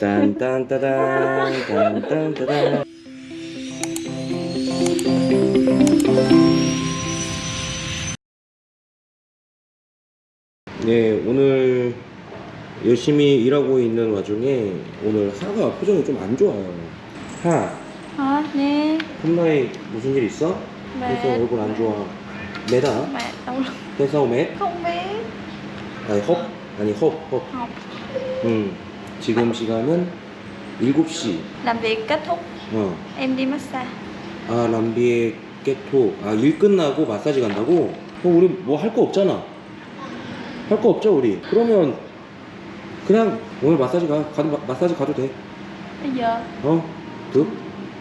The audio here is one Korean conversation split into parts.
딴딴따단 딴딴따단. 네 오늘 열심히 일하고 있는 와중에 오늘 하가 표정이 좀 안 좋아요. 하? Nè 홈나에 무슨 일 있어? 네. 그래서 얼굴 안 좋아. 매다? 회사 오메 Không biết 아니 헙 아니 헙헙 음, 지금 시간은 7시. Làm việc kết thúc 어. Em đi massage 아 람비의 깨토 아 일 끝나고 마사지 간다고? 그럼 우리 뭐 할 거 없잖아. 할 거 없죠 우리. 그러면 그냥 오늘 마사지 가 가도 마, 마사지 가도 돼. Bây giờ 어? 득?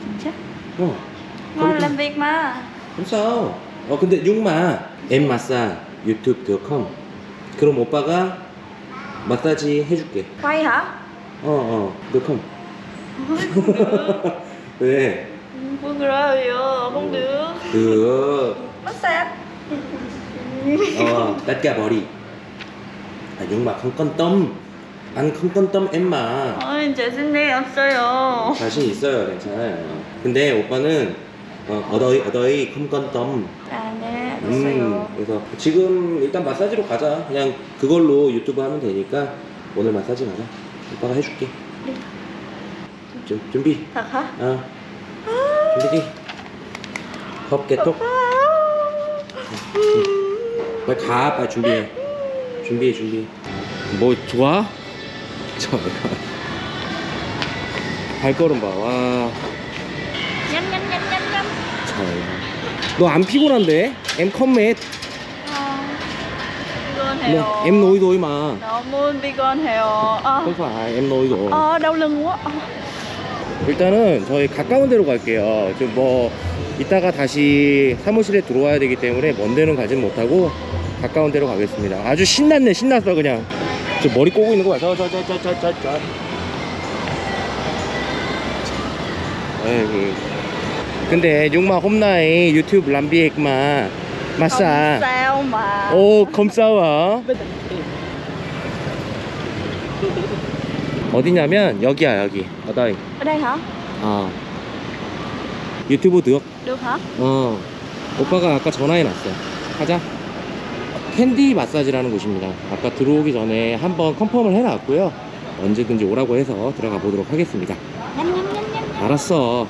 Chính xác 어. Ngồi làm việc mà không sao 어 근데 육마. em 마사 유튜브.com 그럼 오빠가 마사지 해줄게. Quay hả? 어어 .com 왜? Không được 그 Massage 어, cả 머리. 아, 육마 컴건덤. 안 컴건덤 엠마. Xin đi 없어요 자신 있어요, 괜찮아요. 근데 오빠는 어, 어더이 어더이. À nè 음, 그래서 지금 일단 마사지로 가자. 그냥 그걸로 유튜브 하면 되니까 오늘 마사지 가자. 오빠가 해줄게. 네. 준, 준비. Thật hả? 어. 준비지. 컵개톡. 빨리 가, 빨리 준비해. 준비해, 준비해. 뭐 좋아? 저 발걸음 봐. 와, Nhanh nhanh nhanh nhanh nhanh 참. 너안 피곤한데? 엠 컴맷. Vegan 뭐, heo em nói thôi mà. 너무 vegan heo à, không phải em nói rồi. à, đau lưng quá à. 일단은 저희 가까운 데로 갈게요. 좀 뭐 이따가 다시 사무실에 들어와야 되기 때문에 먼 데는 가진 못하고 가까운 데로 가겠습니다. 아주 신났네, 신났어 그냥. 저 머리 꼬고 있는 거 봐. 저저저저저저 저. 아이고. 근데 육마 홈나이 유튜브 람비액 마 마사. mà 오 검싸워. 어디냐면 여기야 여기. 어다이. hả 아 유튜브 득? hả 어. 오빠가 아까 전화해놨어 가자. 캔디 마사지라는 곳입니다. 아까 들어오기 전에 한번 confirm을 해놨고요. 언제든지 오라고 해서 들어가 보도록 하겠습니다. 알았어.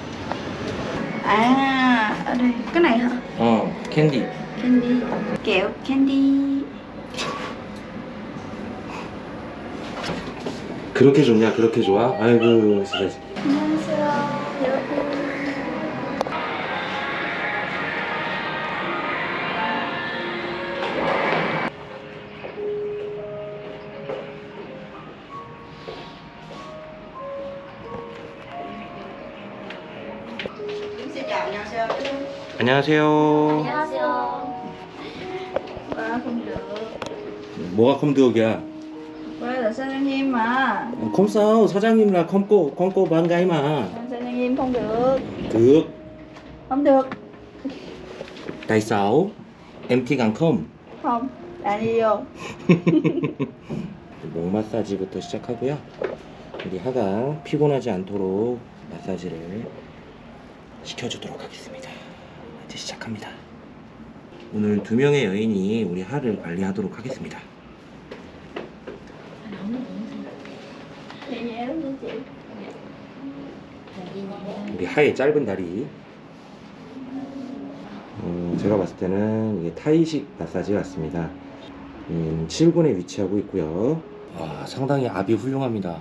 đây cái này hả 어 캔디 candy kẹo candy 그렇게 좋냐? 그렇게 좋아? 아이고 진짜 안녕하세요. 여러분. 안녕하세요. 안녕하세요 뭐가 컴드옥이야 là 사장님 mà. 컴싸우 사장님이랑 컴꼬 컴꼬 반가 이마 Sa장님 không được. 득 được. tại sao em thích ăn không Không. 아니요. 목 마사지부터 시작하고요. 우리 하가 피곤하지 않도록 마사지를 시켜주도록 하겠습니다. 이제 시작합니다. 오늘 두 명의 여인이 우리 하를 관리하도록 하겠습니다. 우리 하의 짧은 다리. 음, 제가 봤을 때는 이게 타이식 마사지 같습니다. 음, 7군에 위치하고 있고요. 와, 상당히 압이 훌륭합니다.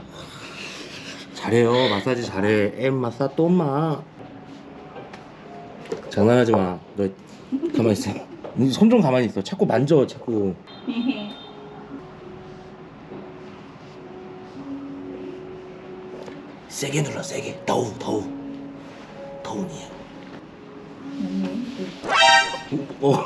잘해요. 마사지 잘해. 엠 마사 또마. 장난하지 마. 너 가만히 있어. 손 좀 가만히 있어. 자꾸 만져. 자꾸. 세게 눌러. 세게. 더우 더우. 더우니야. 어, 뭐.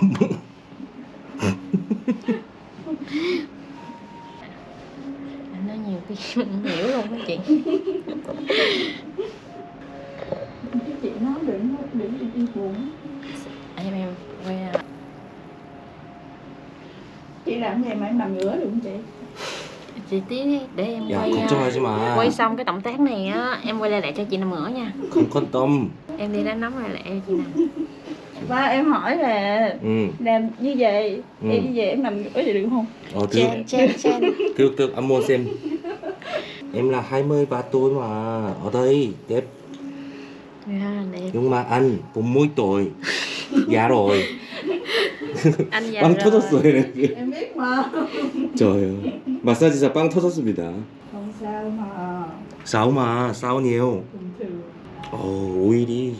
anh nói nhiều cái mình hiểu luôn đó chị chị nói đừng đừng đi đi buồn. anh em em quay ra Chị làm vậy mà em nằm ngửa được không chị? chị tí để em dạ, quay chơi ờ, chứ mà. quay xong cái động tác này á em quay lại lại cho chị nằm ngửa nha. Không quan tâm. Em đi đánh nóng lại lại chị nè ba em hỏi là ừ. làm như vậy ừ. em như vậy em nằm ngửa vậy được không? Ờ được chen chen được được anh mua xem. Em là 23 tuổi mà ở đây đẹp, yeah, dạ, đẹp. nhưng mà anh cũng mỗi tuổi. Già rồi. 빵 biết mà 저요 마사지사 빵 터졌습니다 Không sao mà 싸우 마 싸우 nhiều Bình thường 어, 오일이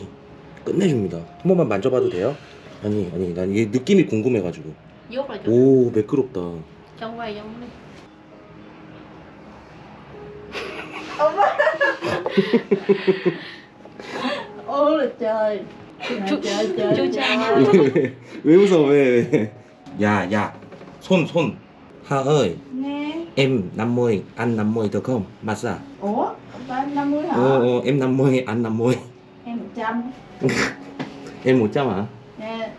끝내줍니다 한 번만 만져봐도 돼요? 아니 아니 난 이게 느낌이 궁금해가지고 오 매끄럽다 Trong quay trong đi Ô là trời 왜, 왜 웃어 왜 왜? 야야 손손 하ơi Nghe em 50 anh 50 được không massage Ủa? Ba em 50 hả? 어, 어, em 50 anh 50 Em 100 em 100 hả Nè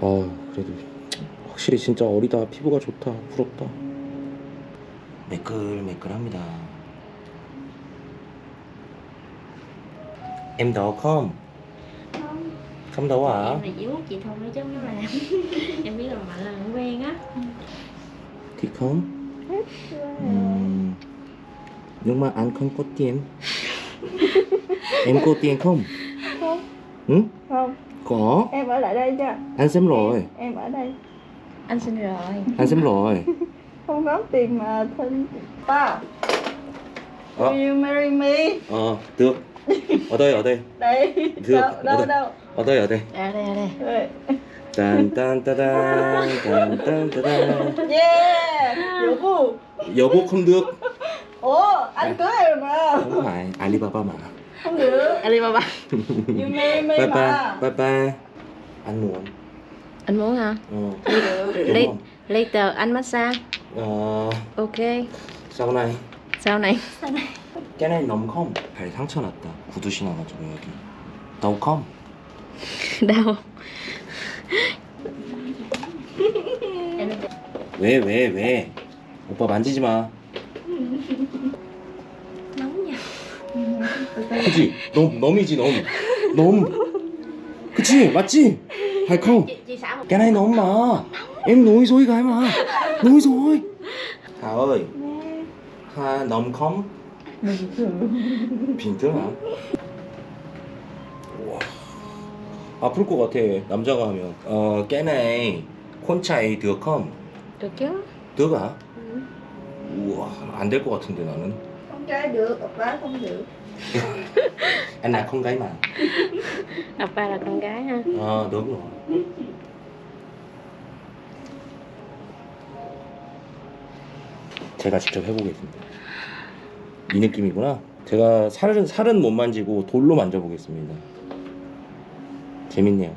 어 그래도 확실히 진짜 어리다 피부가 좋다 부럽다 매끌매끌합니다 em đau không Không không đau à Em là vuốt chị thôi chứ không làm Em biết là mạnh là không quen á thì không Ừm, nhưng mà anh không có tiền em có tiền không Không ừ Không có Em ở lại đây cho anh xem rồi Em ở đây Anh xin rồi anh xem rồi Không có tiền mà thân Ba Ờ. Will you marry me? ờ được ở đây ở đây Đây Được, Đâu ở đâu đây. đâu ở đây ở đây À đây, à đây Rồi. 딴 딴 따단 딴 딴 따단 Yeah Vũ Phu 여보 không được Ủa anh cưới em rồi mà không phải Alibaba mà Không được Alibaba You marry me bye mà bye bye bye anh muốn Anh muốn hả? ờ Đi. đúng không Later anh massage Ờ Ok sau này Sau này cái này nóng không 발 상처 났다 구두 신어가지고 여기 đau không Đau Em 왜왜 왜 오빠 만지지 마 nha 그치 넘 넘이지 넘 넘 그치 맞지 xả một cái này nóng mà em nói rồi cái mà nói rồi Hà ơi Hà nóng không Bình thường 빈틈 우와 아플 것 같아 남자가 하면 어 깨네 콘차이 드어컴 Được chứ 드어가 우와 안 될 것 같은데 나는 được, ông bá không được anh là con gái mà Appa là con gái ha 아 너무 제가 직접 해보겠습니다. 이 느낌이구나. 제가 살은 살은 못 만지고 돌로 만져보겠습니다. 재밌네요.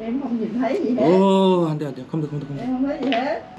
Em không nhìn thấy gì hết 어 안돼 안돼. 컴퓨터 Em không thấy gì hết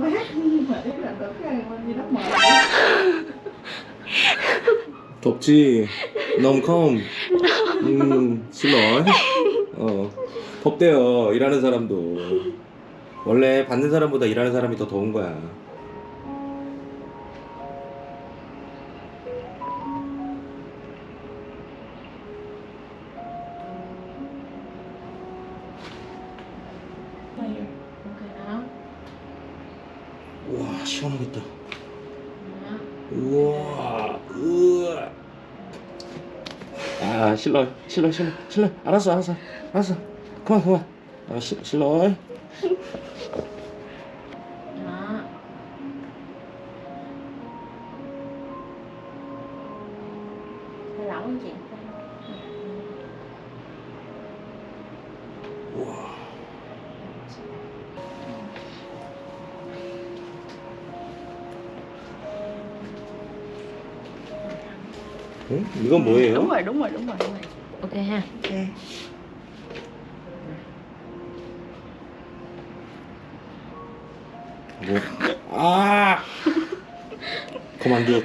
덥지? 너무 컴. 음, 싫어. 어, 덥대요. 일하는 사람도. 원래 받는 사람보다 일하는 사람이 더 더운 거야. 아. 실러 실러 실러 실러 알았어 알았어 알았어. 그만 그만. 아 시, 실러 응? 이건 뭐예요? đúng rồi đúng rồi đúng rồi đúng rồi ok ha ok 뭐? 아 그만 둬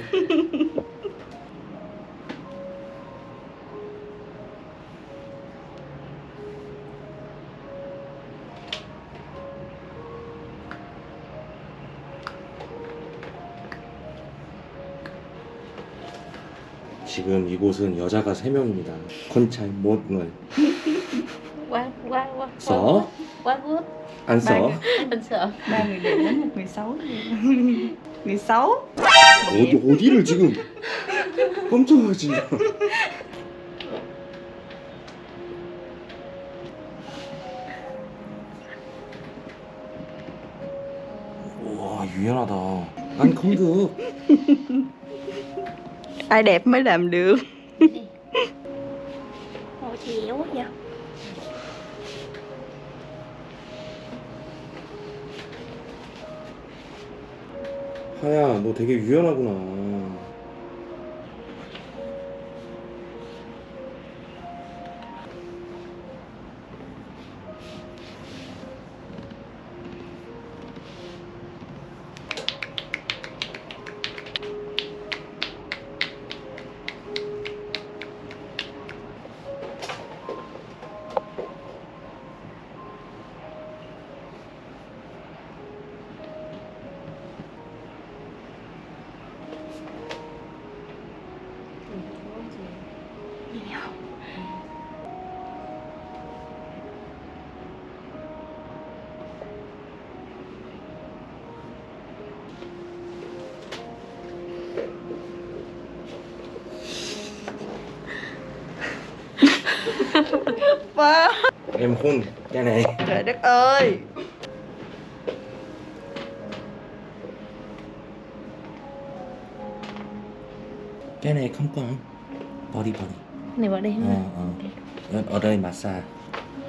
지금 이곳은 여자가 3명입니다 건차이 못을 써? 안 써? người xấu người xấu 어디, 어디를 지금 깜짝하지 와 유연하다 난 không ai đẹp mới làm được Ôi chéo quá vậy 하야 너 되게 유연하구나 chị Nhìn Em khôn cái này. Trời đất ơi. Cái này không còn. Body body này vào đây ờ, ha ờ. ở đây massage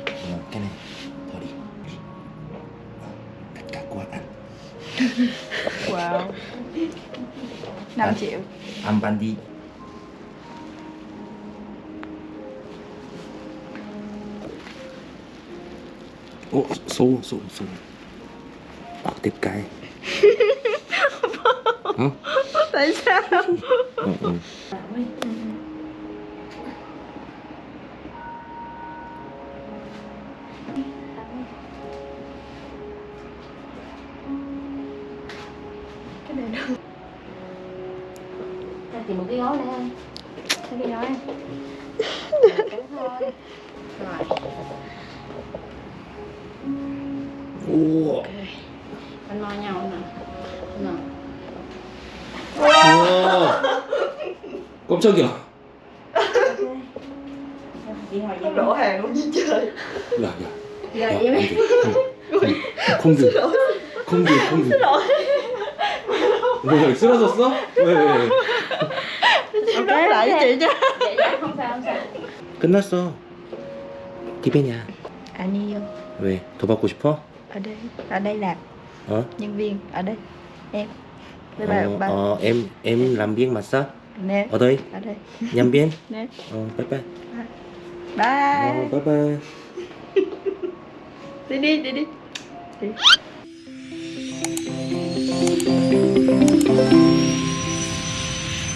ờ, cái này body tất cả của anh wow 5 triệu 안 반디 오, 소, 소, 소. 아, 대가에. 어? tại sao 어, 어. 우와. Anh lo nhau nè Nè 우와. 깜짝이야. Chị hồi không đổ hàng luôn chứ trời 야, 야. Chị 야, hồi 안 vậy 돼. 콩, 콩들. 콩들, 콩들. 뭐, 쓰러졌어? 왜, 왜, 왜? em đáp lại với chị chứ Dạ dạ không sao không sao 끝났어. 디베냐. 아니요 왜? 더 받고 싶어? ở đây ở đây làm. Hả? Nhân viên ở đây. Em. Đây ờ, bà, ờ, bà. Ờ, em em dạ. làm viên massage nè. Ở đây. Ở đây. Nhân viên. Nè. Ờ, bye bye. Dạ. Bye. Ờ, bye bye. Đi đi đi đi, đi.